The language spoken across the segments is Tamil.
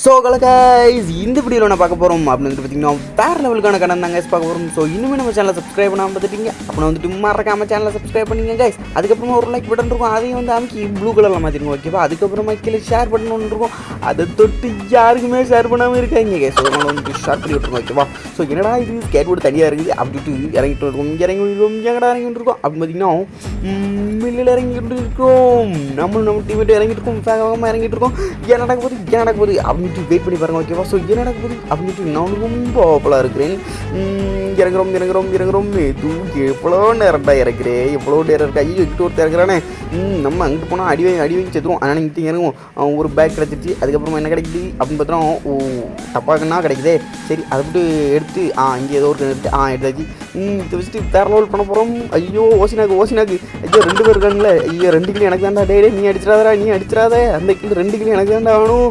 ஸோ கைஸ் இந்த வீடியோவில் நான் பார்க்க போகிறோம் அப்படின்னு வந்துட்டு பார்த்தீங்கன்னா வேறு லெவலுக்கான கடன் தான் கைஸ் பார்க்க போகிறோம் ஸோ இன்னுமே நம்ம சேனலை சப்ஸ்கிரைப் பண்ணாமல் பார்த்துட்டீங்க. அப்புறம் வந்துட்டு மறக்காம சேனலை சப்ஸ்கிரைப் பண்ணிங்க கைஸ் அதுக்கப்புறமா ஒரு லைக் பட்டன் இருக்கும். அதையும் வந்து அமைக்கி ப்ளூ கலரில் மாற்றிருங்க ஓகேவா அதுக்கப்புறமா கீழே ஷேர் பட்டன் ஒன்று இருக்கும். அதை தொட்டு யாருக்குமே ஷேர் பண்ணாமல் இருக்காங்க கைஸ் ஸோ அதனால வந்து ஷேர் பண்ணி விட்ருங்க ஓகேவா ஸோ என்னடா இது? ஸ்கேட் போர்டு தனியாக இருக்குது. அப்படின்ட்டு இறங்கிட்டு இருக்கோம் இங்கே இறங்கி இருக்கோம் எங்கடா இறங்கிட்டு இருக்கோம் அப்படின்னு பார்த்தீங்கன்னா மில்லில் இறங்கிட்டு இருக்கோம் நம்மளும் நம்ம டிவிட்டு இறங்கிட்டு இருக்கோம். வேகமாக இறங்கிட்டு இருக்கோம். என்ன நடக்க போகுது? என்ன நடக்க போகுது? அப்படின்னு அப்படின்ட்டு வெயிட் பண்ணி பாருங்க ஓகேவா ஸோ என்ன நடக்க போகுது நான் ரொம்ப ஆவலாக இருக்கிறேன். இறங்குறோம் இறங்குறோம் இறங்குறோம். இது எவ்வளோ நேரம்டா இறக்குறேன் எவ்வளோ நேரம் இருக்கா? ஐயோ இட்டு ஒருத்தர் இறக்குறானே. ம், நம்ம அங்கிட்டு போனால் அடி வாங்கி அடி வாங்கி செத்துருவோம். ஆனால் இங்கிட்டு இறங்குவோம். அவன் ஒரு பேக் கிடச்சிருச்சு. அதுக்கப்புறமா என்ன கிடைக்குது? அப்படின்னு பார்த்தோம் ஓ டப்பாக்குன்னா கிடைக்குதே. சரி அதை விட்டு எடுத்து ஆ இங்கே ஏதோ ஒரு எடுத்து ஆ எடுத்தாச்சு. இதை வச்சுட்டு வேறு லெவல் பண்ண போகிறோம் ஐயோ ஓசினாக்கு ஓசினாக்கு ஐயோ ரெண்டு பேர் இருக்காங்களே ஐயோ ரெண்டு கிலோ எனக்கு தான்டா டே நீ அடிச்சிடாதடா நீ அடிச்சிடாத. அந்த கிலோ ரெண்டு கிலோ எனக்கு தான்டா ஆகணும்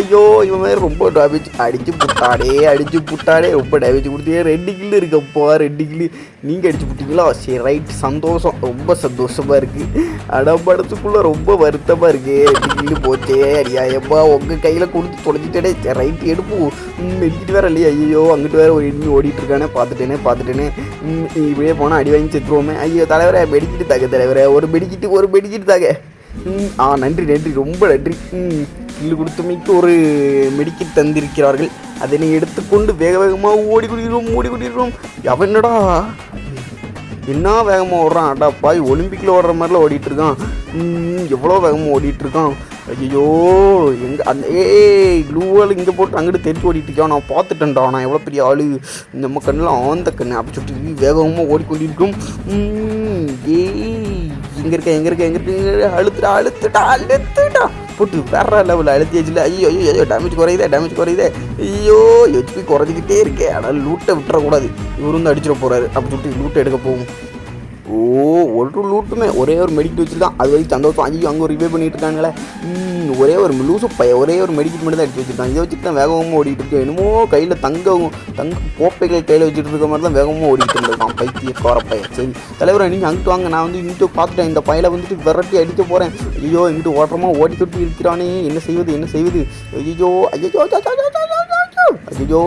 ஐயோ இவன் மாதிரி ரொம்ப டேமேஜ் அடிச்சு புட்டாடே அடிச்சு புட்டாடே ரொம்ப டேமேஜ் கொடுத்தே. ரெண்டு கிள்ளு இருக்கப்பா ரெண்டு கிலோ நீங்கள் அடிச்சு புட்டிங்களா? சரி ரைட் சந்தோஷம். ரொம்ப சந்தோஷமாக இருக்குது அடம்படத்துக்குள்ளே ரொம்ப வருத்தமாக இருக்குது ரெண்டு கிலோ போச்சே அடியாயப்பா உங்கள் கையில் கொடுத்து தொலைச்சிட்டே சரி ரைட் எடுப்போம் மெடிக்கிட்டு வேற இல்லையா. ஐயோ அங்கிட்டு வேற ஒரு எண்ணி ஓடிட்டுருக்கானே பார்த்துட்டேனே பார்த்துட்டேனே. ம், இப்படியே போனால் அடி வாங்கி செத்துருவோமே. ஐயோ தலைவரே மெடிக்கிட்டு தாக்க தலைவரே. ஒரு மெடிக்கிட்டு ஒரு மெடிக்கிட்டு தாக்க ம், ஆ நன்றி நன்றி. ரொம்ப நன்றி. ம், கொடுத்தமைக்கு ஒரு மெடிக்கி தந்திருக்கிறார்கள். அதனை எடுத்துக்கொண்டு வேக வேகமாக ஓடி குடிக்கிறோம் ஓடி குடிக்கிறோம் எவனடா என்ன வேகமாக ஓடுறான்? அடா பாய் ஒலிம்பிக்கில் ஓடுற மாதிரிலாம் ஓடிட்டு இருக்கான் எவ்வளோ வேகமாக ஓடிட்டு இருக்கான் ஐயோ எங்கே அந்த ஏய் க்ளூவால் இங்கே போட்டு அங்கிட்டு தெரிஞ்சு ஓடிட்டு இருக்கான் நான் பார்த்துட்டேன்டா நான் எவ்வளோ பெரிய ஆள். நம்ம கண்ணில் ஆந்த கண்ணு. அப்படி சொல்லிட்டு வேகமாக ஓடிக்கொண்டிருக்கும் ஏய் எங்கே இருக்க எங்கே இருக்க எங்கே இருக்க. அழுத்துடா அழுத்துடா அழுத்துடா. போட்டு வேற லெவலில் அழுத்தியாச்சுல. ஐயோ ஐயோ ஐயோ டேமேஜ் குறையுதே டேமேஜ் குறையுதே. ஐயோ ஹெச்பி குறைஞ்சிக்கிட்டே இருக்கே. ஆனால் லூட்டை விட்டுறக்கூடாது. இவரு வந்து அடிச்சிட போகிறாரு அப்படி சொல்லிட்டு லூட்டை எடுக்க போகும். ஓ ஒரு லூட்டுமே ஒரே ஒரு மெடிக்கல் வச்சுருக்கான் அது வரைக்கும் சந்தோஷம். ஐயோ அங்கே ரிவே பண்ணிட்டு இருக்காங்களே. ஒரே ஒரு லூசு பைய ஒரே ஒரு மெடிக்கல் மட்டும் தான் எடுத்து வச்சுருக்கான் இதை வச்சுட்டு தான் வேகமாக ஓடிட்டு என்னமோ கையில் தங்கம் தங்க கோப்பைகள் கையில் வச்சுட்டு இருக்க மாதிரி தான் வேகமாக ஓடிட்டு இருந்திருக்கான். பைத்திய கோர பையன் சரி தலைவரை நீங்கள் அங்கிட்டு வாங்க. நான் வந்து இங்கிட்டு பார்த்துட்டேன். இந்த பையில வந்துட்டு விரட்டி அடிக்க போகிறேன் ஐயோ இங்கிட்டு ஓட்டுறமா ஓடி தொட்டி இருக்கிறானே. என்ன செய்வது என்ன செய்வது? ஐயோ ஐயோ ஐயோ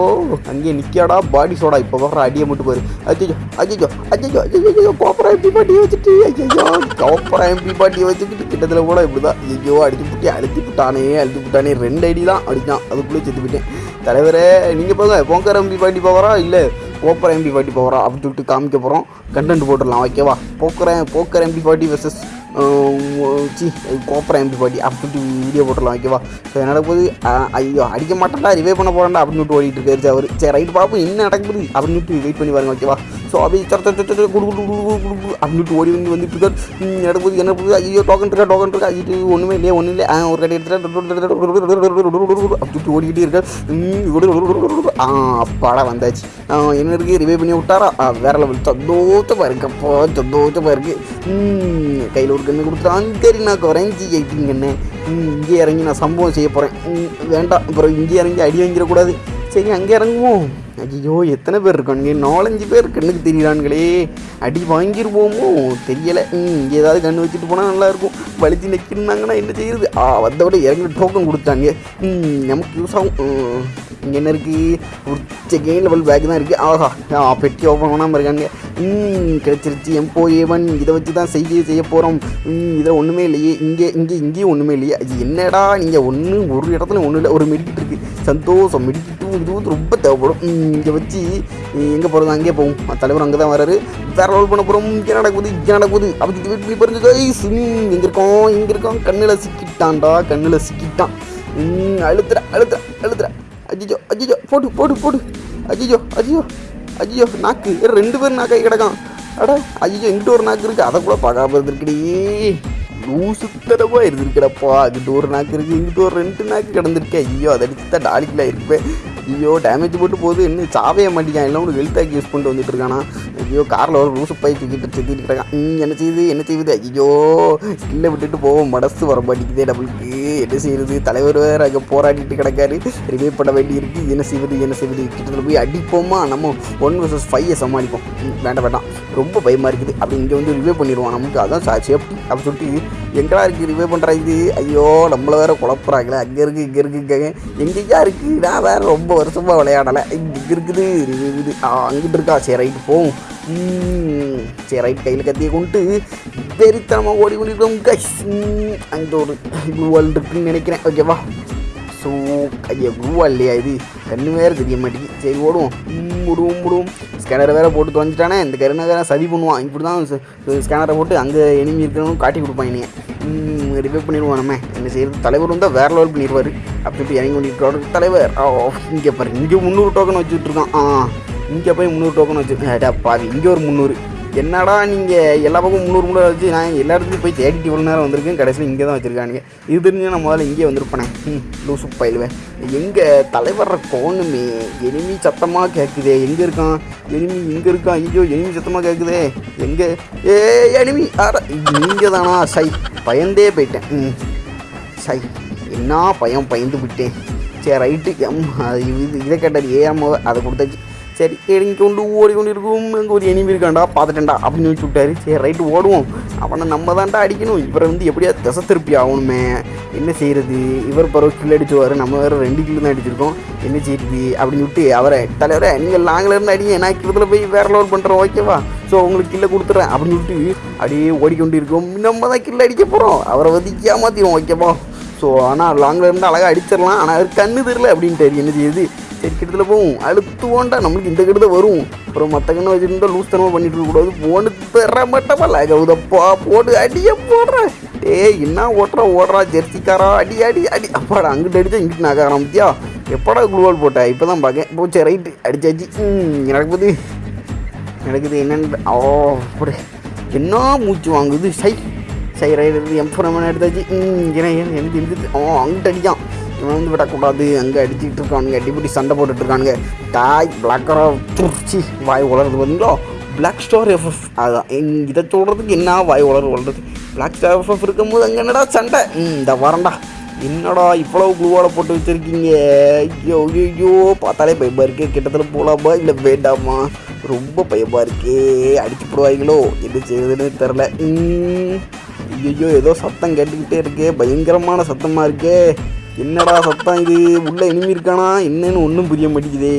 அங்கே நிற்காடா பாடி சோடா இப்போ வர்ற அடியை மட்டும் பாரு. அஜயோ அஜயோ அஜயோ அஜயோ கோப்பரா எம்பி பாட்டியை வச்சுட்டு. ஐயோ கோப்பரா எம்பி பாட்டியை வச்சுக்கிட்டு கிட்டத்தில் கூட இப்படி தான் ஐயோ அடிச்சு புட்டி அழுத்தி புட்டானே அழுத்தி புட்டானே. ரெண்டு அடி தான் அடித்தான் அதுக்குள்ளே செத்து போயிட்டேன். தலைவரே நீங்கள் போங்க போங்கர் எம்பி பாட்டி போகிறா? இல்லை போக்கர் எம்பி பாட்டி போகிறா? அப்படின்னு சொல்லிட்டு காமிக்க போகிறோம் கண்டென்ட் போட்டுடலாம் ஓகேவா போக்கர் போக்கர் எம்பி பாட்டி வெர்சஸ் சி கோப்பரா எம்பி பாட்டி அப்படி வீடியோ போட்டுடலாம் ஓகேவா ஸோ என்ன போது ஐயோ அடிக்க மாட்டேன்டா ரிவே பண்ண போகிறேன்டா அப்படின்னு சொல்லிட்டு ஓடிட்டு இருக்காரு. அவர் சரி ரைட் பார்ப்போம் என்ன நடக்குது? அப்படின்னு சொல்லிட்டு வெயிட் பண்ணி பாருங்க ஓகேவா ஸோ அப்படி சர சர சர குடு குடு குடு குடு குடு அப்படின்ட்டு ஓடி வந்து வந்துட்டு இருக்காரு ம், நடக்குது என்ன போகுது ஐயோ டோக்கன் இருக்கா டோக்கன் இருக்கா ஐயோ ஒன்றுமே இல்லையே ஒன்றும் இல்லை ஆ, ஒரு கடை எடுத்துட்டு அப்படி ஓடிக்கிட்டே இருக்காரு ஆ அப்பாடா வந்தாச்சு ஆ, என்ன இருக்கு ரிவே பண்ணி விட்டாரா வேற லெவல் சந்தோஷமா இருக்கப்போ சந்தோஷமா இருக்கு கையில் ஒரு கண்ணு கொடுத்துட்டான் சரி நான் குறைஞ்சி ஆயிட்டீங்கண்ணே இங்கே இறங்கி நான் சம்பவம் செய்ய போகிறேன் வேண்டாம் அப்புறம் இங்கே இறங்கி அடி வாங்கிடக்கூடாது சரி அங்கே இறங்குவோம். ஐயோ எத்தனை பேர் இருக்கானுங்க? நாலஞ்சு பேர் கண்ணுக்கு தெரியறானுங்களே. அடி வாங்கிடுவோமோ தெரியலை. ம் இங்கே ஏதாவது கண்ணு வச்சுட்டு போனால் நல்லாயிருக்கும். வலிச்சு நிற்கிறாங்கன்னா என்ன செய்யுது ஆ வந்தவிட இறங்கி டோக்கன் கொடுத்தாங்க. ம் நமக்கு யூஸ் ஆகும். இங்கே என்ன இருக்குது ஒரு செகண்ட் லெவல் பேக் தான் இருக்குது ஆஹா ஆ பெட்டி ஓப்பன் பண்ணாமல் இருக்காங்க ம் கிடச்சிருச்சு. எம்போ ஏவன் இதை வச்சு தான் செய்ய செய்ய போகிறோம் ம் இதை ஒன்றுமே இல்லையே. இங்கே இங்கே இங்கேயும் ஒன்றுமே இல்லையே. அது என்னடா நீங்கள் ஒன்று ஒரு இடத்துல ஒன்றும் இல்லை. ஒரு மெடிக்கிட்டு இருக்குது சந்தோஷம் மெடிக்கிட்டு இது வந்து ரொம்ப தேவைப்படும். இங்கே வச்சு எங்கே போகிறது அங்கே போகும் தலைவர் அங்கே தான் வராரு. வேற ரோல் பண்ண போகிறோம் இங்கே நடக்குது இங்கே நடக்குது. அப்படி வெயிட் பண்ணி பாருங்க கைஸ் எங்கே இருக்கோம் இங்கே இருக்கோம் கண்ணில் சிக்கிட்டான்டா கண்ணில் சிக்கிட்டான். ம், அழுத்துற அழுத்துற அழுத்துற. அஜிஜோ அஜிஜோ போடு போடு போடு. அஜிஜோ அஜிஜோ அஜிஜோ நாக்கு. ஏ, ரெண்டு பேரும் நாக்காய் கிடக்கான். அடா ஐயோ இங்கிட்ட ஒரு நாக்கு இருக்குது அதை கூட பார்க்காம இருந்திருக்கடி. லூசுத்தனமாக இருந்திருக்கடப்பா அங்கிட்டு ஒரு நாக்கு இருக்குது இங்கிட்ட ஒரு ரெண்டு நாக்கு கிடந்திருக்கேன் ஐயோ அதை அடிச்சு தான் டாலிக்கில் இருப்பேன் ஐயோ டேமேஜ் போட்டு போகுது. இன்னும் சாவே மாட்டேங்கான் எல்லாம் ஒரு ஹெல்த் யூஸ் பண்ணிட்டு வந்துட்டு இருக்கானா. ஐயோ காரில் ஒரு லூசு பை தூக்கிட்டு சுற்றிட்டு இருக்கான். என்ன செய்யுது? என்ன செய்யுது? ஐயோ ஸ்கில்லை விட்டுட்டு போவோம். மனசு வர மாட்டேங்குதே நம்மளுக்கு. என்ன செய்யுது? தலைவர் வேறு அங்கே போராடிட்டு கிடக்காரு. ரிவே பண்ண வேண்டியிருக்கு. என்ன செய்வது? என்ன செய்வது? கிட்டத்தில் போய் அடிப்போமா? நம்ம ஒன் வர்சஸ் ஃபைவை சமாளிப்போம். வேண்டாம் வேண்டாம். ரொம்ப பயமாக இருக்குது. அப்படி இங்கே வந்து ரிவே பண்ணிடுவான். நமக்கு அதான் சா சேஃப்டி அப்படி சொல்லிட்டு எங்கடா இருக்குது ரிவே பண்ணுறாங்க இது? ஐயோ நம்மளை வேற குழப்புறாங்களே. அங்கே இருக்குது இங்கே இருக்குது எங்கேயா இருக்குது நான் வேறு ரொம்ப வருஷமாக விளையாடலை. இங்கே இருக்குது இருக்குது. ஆ அங்கிட்டு இருக்கா சரி ரைட்டு போவோம். சரி ரைட் கையில் கத்தியை கொண்டு வெறித்தனமாக ஓடி கொண்டிருக்கோம் கைஸ் அங்கே ஒரு குளூவால் இருக்குன்னு நினைக்கிறேன். ஓகேவா ஸோ ஐயா குவா இல்லையா இது? கண்ணு வேறு தெரிய மாட்டேங்குது. சரி ஓடுவோம். ம், ஓடுவோம் ஸ்கேனரை வேறு போட்டு தொலைஞ்சிட்டானே. இந்த கருணை வேறு சதி பண்ணுவான். இப்படி தான் ஸ்கேனரை போட்டு அங்கே எனிமி இருக்கணும் காட்டி கொடுப்பான் இனிய ரிவைவ் பண்ணிடுவோம் நம்ம என்ன செய்யறது? தலைவர் வந்தால் வேறு லெவல் பண்ணிடுவார். அப்படி இப்படி இறங்கி கொண்டிருக்கிறோட தலைவர் ஆ இங்கே பாரு. இங்கே முந்நூறு டோக்கன் வச்சுட்டு இருக்கான். ஆ இங்கே போய் முந்நூறு டோக்கன் வச்சுருக்கேன் அடா பாவி இங்கே ஒரு முந்நூறு. என்னடா நீங்கள் எல்லா பக்கம் முந்நூறு முந்நூறு வச்சு நான் எல்லா இடத்துலையும் போய் தேடிட்டு இவ்வளோ நேரம் வந்திருக்கேன். கடைசியில் இங்கே தான் வச்சுருக்கானுங்க. இது தெரிஞ்சு நான் முதல்ல இங்கே வந்திருப்பேனே. ம் லூசு பயிலுவேன் எங்கள் தலைவர கோணுமே எனிமி சத்தமாக கேட்குதே எங்கே இருக்கான்? எனிமி இங்கே இருக்கான் ஐயோ எனிமி சத்தமாக கேட்குதே எங்கே? ஏ எனிமி ஆட நீங்கள் தானா சை பயந்தே போயிட்டேன். ம் சை என்ன பயம் பயந்து விட்டேன் சரி ரைட்டு. எம் அது இது இதை கேட்டார். ஏஎம் அதை கொடுத்தாச்சு. சரி இறங்கி கொண்டு ஓடி கொண்டு இருக்கும் அங்கே ஒரு எனிமி இருக்காண்டா பார்த்துட்டேன்டா அப்படின்னு வச்சு விட்டாரு சரி ரைட்டு ஓடுவோம். அவனை நம்ம தான்டா அடிக்கணும். இவரை வந்து எப்படியா திசை திருப்பி ஆகணுமே? என்ன செய்யறது? இவர் பரவ கில் அடிச்சுவார். நம்ம வேறு ரெண்டு கில் தான் அடிச்சிருக்கோம். என்ன செய்யுது அப்படின்னு விட்டு அவரை தலைவரை நீங்கள் லாங்கில் இருந்து அடிங்க. நான் கிட்டத்தில் போய் வேற லோட் பண்ணுறோம் ஓகேவா ஸோ உங்களுக்கு கில்லை கொடுத்துட்றேன் அப்படின்னு விட்டு அப்படியே ஓடிக்கொண்டு இருக்கோம் நம்ம தான் கில்ல அடிக்க போகிறோம் அவரை வந்து ஏமாற்றிடுவோம் ஓகேவா ஸோ ஆனால் லாங்கில் இருந்து அழகாக அடிச்சிடலாம். ஆனால் அவர் கண்ணு தெரியல அப்படின்ட்டு என்ன செய்யுது சரி கிட்டத்தில் போகும் அழுத்துவோண்டா நம்மளுக்கு இந்த கிட்ட வரும். அப்புறம் மற்ற கண்ணை வச்சுருந்தா லூஸ் தனமாக பண்ணிட்டு இருக்கக்கூடாது போனு தர மாட்டப்பா ஆகுதப்பா போட்டு அடியே போடுறேன் டேய் என்ன ஓட்டுறா ஓடுறா ஜெர்சிக்காரா அடி அடி அடி. அப்பாடா அங்கிட்டு அடிச்சா இங்கிட்டு நக ஆரம்பிச்சியா? எப்படா குளுவால் போட்டா? இப்போ தான் பார்க்கேன் போச்சு ரைட்டு அடிச்சாச்சு. நடக்குது. நடக்குது என்னென்னு ஓ அப்படி என்ன மூச்சு வாங்குது? சை. சை ரைடு எம்ஃபோர் எடுத்தாச்சு. ம் ஏன்னா ஏன் எனக்கு ஓ அங்கிட்டு அடிக்கான் விழுந்து விடக்கூடாது. அங்கே அடிச்சுட்டு இருக்கானுங்க. அடிப்படி சண்டை போட்டுட்ருக்கானுங்க இருக்கானுங்க. டாய் பிளாக்கரா துருச்சி வாய் உலர்றது பார்த்தீங்களோ பிளாக் ஸ்டார் எஃப்எஃப் அதான். எங் இதை சொல்கிறதுக்கு என்ன வாய் உலர் உலர்றது? பிளாக் ஸ்டார் எஃப்எஃப் இருக்கும்போது அங்கே என்னடா சண்டை? ம் இந்த வரண்டா. என்னடா இவ்வளோ குழுவோட போட்டு வச்சிருக்கீங்க? ஐயோ ஐயோ பார்த்தாலே பயமாக இருக்கு. கிட்டத்தட்ட போகலாமா இல்லை வேண்டாமா? ரொம்ப பயமாக இருக்கே. அடிச்சு போடுவாங்களோ என்ன செய்யுதுன்னு தெரில ஐயோ ஏதோ சத்தம் கேட்டுக்கிட்டே இருக்கே. பயங்கரமான சத்தமாக இருக்கே. என்னடா சத்தம் இது? உள்ள இனிமே இருக்கானா? என்னன்னு ஒன்றும் புரிய மாட்டேங்குதே.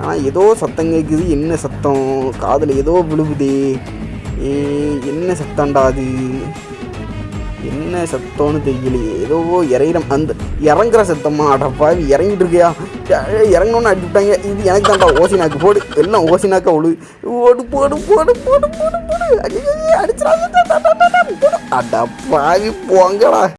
ஆனால் ஏதோ சத்தம் கேட்குது என்ன சத்தம்? காதில் ஏதோ விழுகுதே ஏ என்ன சத்தம்டா அது? என்ன சத்தம்னு தெரியலையே. ஏதோ இறையிற அந்த இறங்குற சத்தமா? அடப்பா இறங்கிட்டு இருக்கியா? இறங்கணும்னு அடிச்சுட்டாங்க இது எனக்கு தான்டா ஓசினாக்கு போடு. எல்லாம் ஓசினாக்கா ஒழு ஓடு போடு போடு போடு போடு போடு. அடிச்சிடாங்க அடப்பாவி போங்கடா.